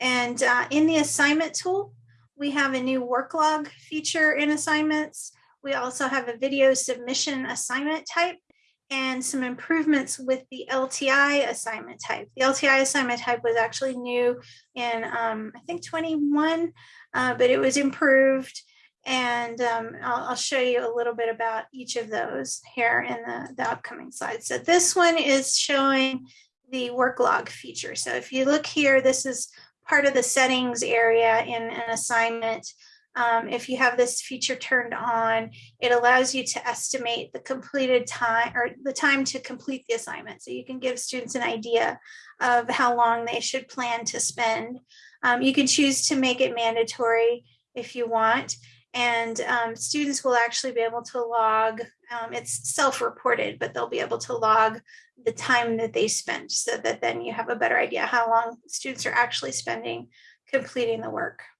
And uh, in the assignment tool, we have a new work log feature in assignments. We also have a video submission assignment type and some improvements with the LTI assignment type. The LTI assignment type was actually new in, um, I think 21, uh, but it was improved. And um, I'll, I'll, show you a little bit about each of those here in the, the upcoming slides. So this one is showing the work log feature. So if you look here, this is part of the settings area in an assignment. Um, if you have this feature turned on, it allows you to estimate the completed time or the time to complete the assignment. So you can give students an idea of how long they should plan to spend. Um, you can choose to make it mandatory if you want and um, students will actually be able to log, um, it's self-reported, but they'll be able to log the time that they spent so that then you have a better idea how long students are actually spending completing the work.